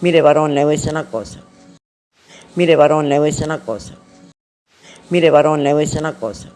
Mire, varón, le voy a decir una cosa. Mire, varón, le voy a decir una cosa. Mire, varón, le voy a decir una cosa.